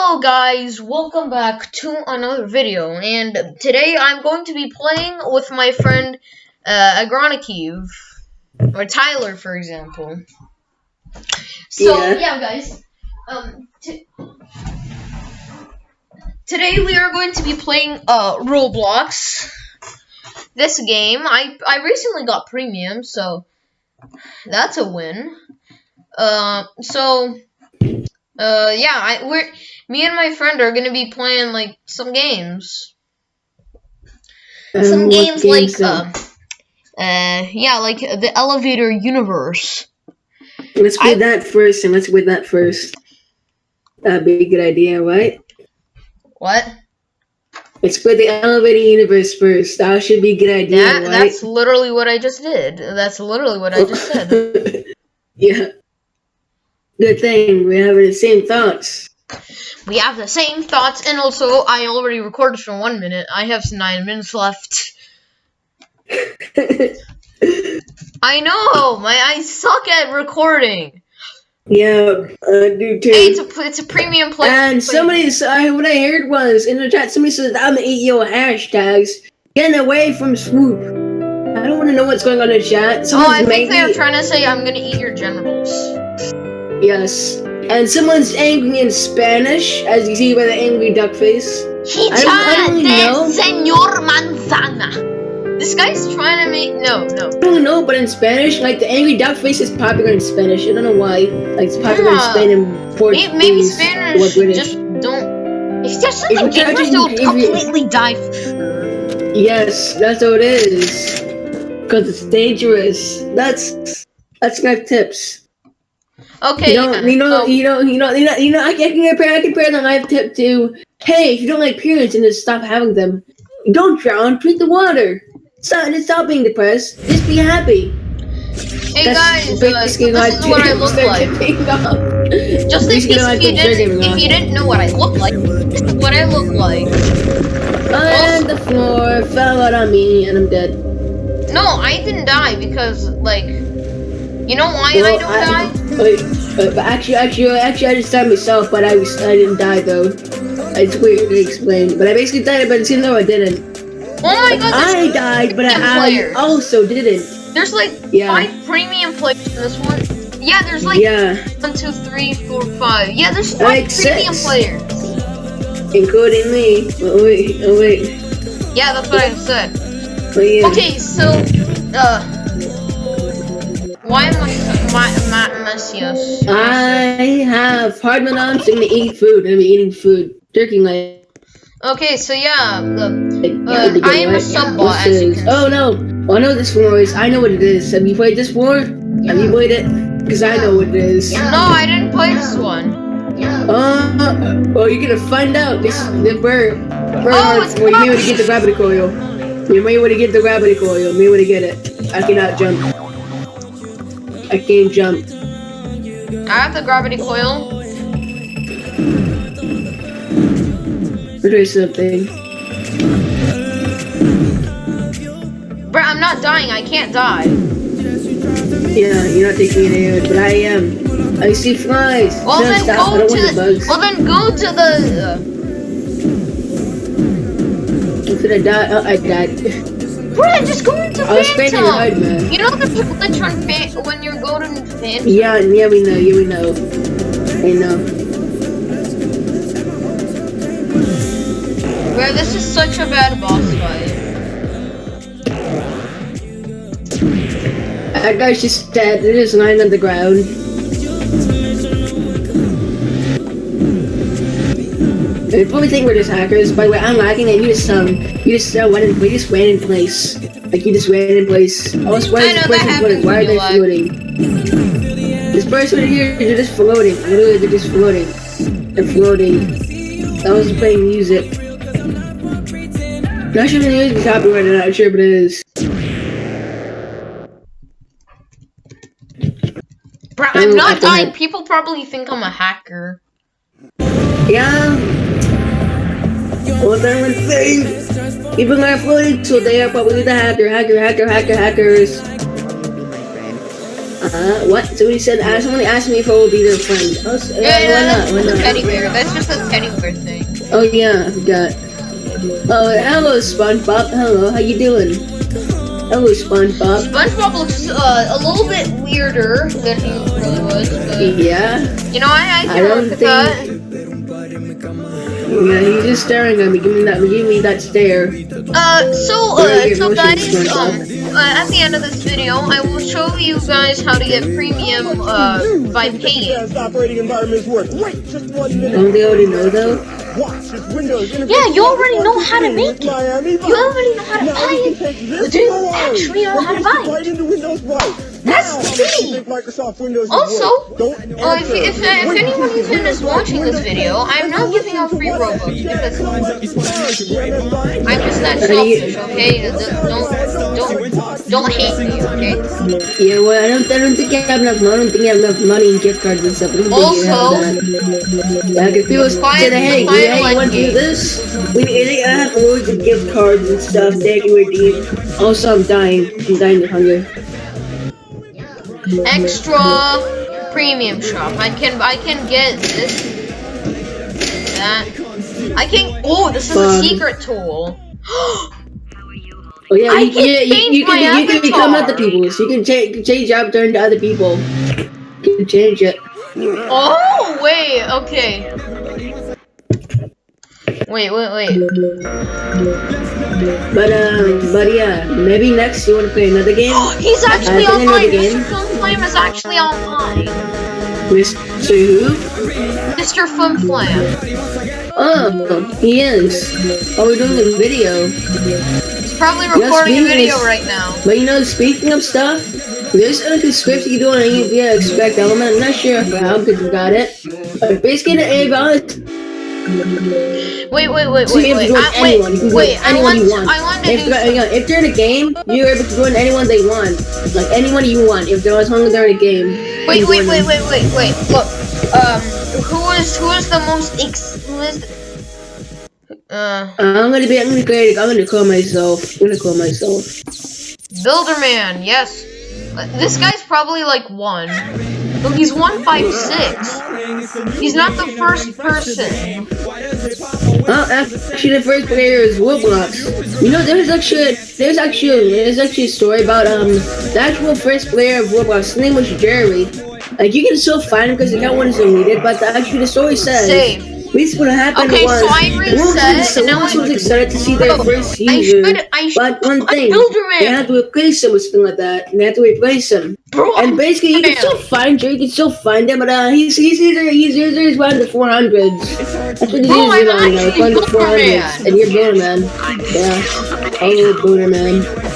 Hello guys, welcome back to another video, and today I'm going to be playing with my friend uh, Agroniceve, or Tyler for example. So, Yeah. yeah, guys, um, today we are going to be playing uh, Roblox. This game, I, I recently got premium, so that's a win. Uh, so, uh, yeah, I, we're me and my friend are gonna be playing like some games. Some Um, what games like uh, uh, yeah, like the Elevator Universe. let's play I- that first, and let's play that first. That'd be a good idea, right? What? Let's play the elevator universe first. That should be a good idea, That right? that's literally what I just did. That's literally what I just said. yeah. Good thing we have the same thoughts. We have the same thoughts, and also I already recorded for one minute. I have nine minutes left. I know, my I suck at recording. yeah, I do too. Hey, it's a it's a premium play. and somebody, I, what I heard was in the chat, somebody says, "I'm gonna eat your hashtags." Getting away from swoop. I don't want to know what's going on in the chat. Oh, I think they're trying to say I'm gonna eat your genitals. Yes. And someone's angry in Spanish, as you see by the angry duck face. He I don't- I don't know. Senor Manzana. This guy's trying to make no, no. I don't know, but in Spanish, like the angry duck face is popular in Spanish. I don't know why. Like it's popular Yeah. in Spain and Portuguese. Maybe, maybe Spanish British. just don't. If there's something If they'll you- completely die for sure. Yes, that's what it is. Cause it's dangerous. That's that's my tips. Okay, You know, yeah, you know, you know, you know, you know, you know. I can compare, I compare the life tip to, hey, if you don't like periods and just stop having them, don't drown, drink the water. Stop, just stop being depressed. Just be happy. hey That's guys, uh, so this is what I look like. Just in case if you didn't, if you didn't know what I look like, what I look like. And the floor fell out on me, and I'm dead. No, I didn't die because like, you know why I Well, don't die? Wait, uh, but actually, actually, actually, I just died myself, but I was, I didn't die though. It's weird to explain, but I basically died, but it seemed though I didn't. Oh my god, I died, but I, I players. also didn't. there's like Yeah. five premium players in this one. Yeah, there's like Yeah, one, two, three, four, five. Yeah, there's five Like premium six. players. including me. Oh wait, oh wait, Yeah, that's what I said. yeah. Okay, so uh, why am I my my? I have hard so I'm gonna eat food. I'm eating food, turkey leg. Okay, so yeah, the, Uh, I am a sub-bot, What's as you can Oh no! Oh, I know this floor is. I know what it is. Have you played this floor? Have you played it? Because I know what it is. no, I didn't play this one. Uh, well, you're gonna find out. This the bird. bird Oh, it's well, you may want to get the gravity coil. You may want to get the gravity coil. You may want to get it. I cannot jump. I can't jump. I have the gravity coil. Or do something. Bro, I'm not dying. I can't die. Yeah, you're not taking any damage, but I am. I see flies. Well no, then stop. Go to the the. Well then go to the. I'm gonna die. Oh, I died. Bro, just go into I was man. You know the people that turn fan when you're going to Phantom. Yeah, yeah, we know. Yeah, we know. I know. Bro, this is such a bad boss fight. That guy's just dead. They're just lying on the ground. They probably think we're just hackers. By the way, I'm lagging and you just um, you just uh, went in, we just ran in place. Like you just ran in place. I was why I is this person floating? Why are they floating? This person here, they're just floating. Literally, they're just floating. They're floating. I was playing music. Not sure if the music is copyrighted. Not sure if it is. Bro, Oh, I'm not dying. People probably think I'm a hacker. Yeah. Well, then one thing. People are floating, so they are probably the hacker, hacker, hacker, hacker, hackers. Uh, what? So he said, uh, someone asked me if I will be their friend. Oh, s- uh, Yeah, why that's not? Why not? teddy bear. That's just a teddy bear thing. Oh yeah, I forgot. Oh, hello SpongeBob. Hello, how you doing? Hello SpongeBob. SpongeBob looks uh, a little bit weirder than he really was. But, Yeah, you know, I, I I don't with that. Think. Yeah, he's just staring at me. Give me that. Give me that stare. Uh, so, uh, so guys, um, uh, at the end of this video, I will show you guys how to get premium, uh, by paying. Best operating environments work. Wait just one minute. Don't they already know though? Watch this Windows. Yeah, you already know how to make it. Miami You already know how to Now buy it. can take this do you actually know how to buy it it? Right into Windows Right. That's Now, the thing. Microsoft Windows Also. Don't Uh, if, answer. if, if anyone who's Windows is watching this video, I'm not giving out free Robux because I'm just that selfish, okay? Don't, don't, don't hate me, okay? Yeah, well, I don't. I don't think I have enough money. I don't think I have enough money and gift cards and stuff. I don't think you Also- have that. Like if people Quiet- said, "Hey, you like want to do this?" We I have loads of gift cards and stuff they can redeem. Also, I'm dying. I'm dying of hunger. Extra premium shop. I can, I can get this, that. I can. Oh, this is a secret tool. Oh yeah, I you, can yeah, you, you can you can become other people. So you can change change your avatar into other people. You can change it. Oh, wait, okay. Wait, wait, wait. But um, but yeah, maybe next you want to play another game. He's actually I think I know online. Mr. Fun Flame is actually online. Mr. Who? Mr. Fun Flame. Oh, he is. Oh, we're doing a video. He's probably recording a video right now. But you know, speaking of stuff, there's a script you can do on AVI Expect Element. I'm not sure how good you got it. But basically, the AVI Wait, wait, wait, So wait, you wait. I, anyone. You wait, wait. I want, you want. I want to If, do. they're- hang on, if they're in a game, you're able to join anyone they want. Like anyone you want. If they're as long as they're in a game. Wait, wait, wait, wait, wait, wait. Look, um, who is who is the most ex? Who is? Uh, I'm gonna be. I'm gonna create. I'm gonna call myself. I'm gonna call myself. Builderman. Yes. This guy's probably like one. Look, he's one five six. He's not the first person. Oh, actually, the first player is Roblox. You know, there's actually, there's actually, there's actually a story about um the actual first player of Roblox. His name was Jerry. Like you can still find him because the account wasn't deleted, but the, actually the story says. Save. Basically, what happened Okay, was so I reset, was- and now Roblox I- was excited to see their first I should. I should. But one thing, they had to replace him with something like that, and they had to replace him. Bro, And basically, you can still find Jerry, you can still find him, but uh, he's he's either he's either he's around the 400s. That's what he's Bro, usually I'm around now, actually around the Boomerman. 400s. And you're Boomerman. Yeah. Oh, Boomerman.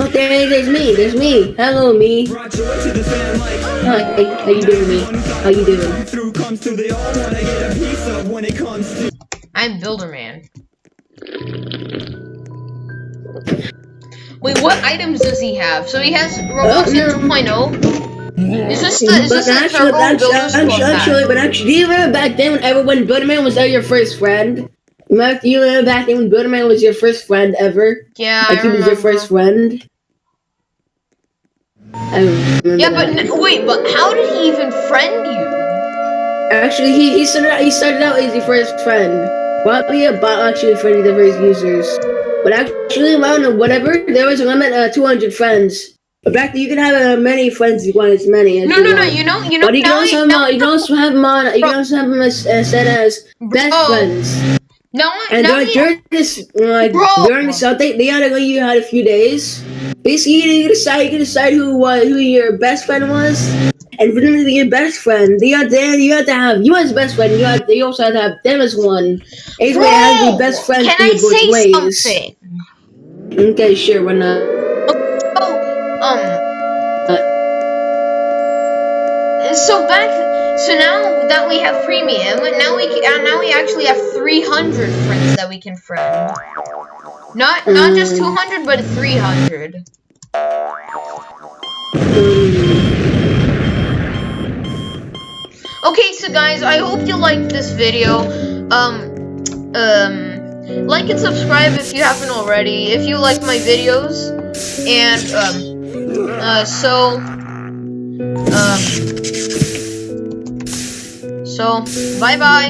Look, there, there's me, there's me. Hello, me. Hi, how you doing, me? How you doing? I'm Builderman. Wait, what items does he have? So he has Roblox Oh, no. 2.0. Is this the is But the actually, actually, actually, but actually, do you remember back then when everyone Boomerman was your first friend? Remember, do you remember back then when Boomerman was your first friend ever? Yeah, Like I he was your first friend? I Yeah, but that. n- wait, but how did he even friend you? Actually, he, he started out, he started out as your first friend. Probably a bot actually friendly the first users. But actually, around whatever, there was a limit of 200 friends. But back then, you can have uh, many friends if you want as many as No, no, no. You know, you know. But you can also have, uh, you can also have them on. You can also have them as, uh, set as best Bro. friends. now, I- And now during, during this, like Bro. during this update, they had to you had a few days. Basically, you can decide you can decide who was who your best friend was, and for them to be your best friend, you had to you had to have you as best friend. You had you also had to have them as one. Either way, had to be best friends Can for I both say ways. something? Okay, sure, why not? Oh, um. So back, so now that we have premium, now we can, uh, now we actually have 300 friends that we can friend. Not not just Mm. 200, but 300. Okay, so guys, I hope you liked this video. Um, um, like and subscribe if you haven't already. If you like my videos, and um, uh, so Um. So, bye bye.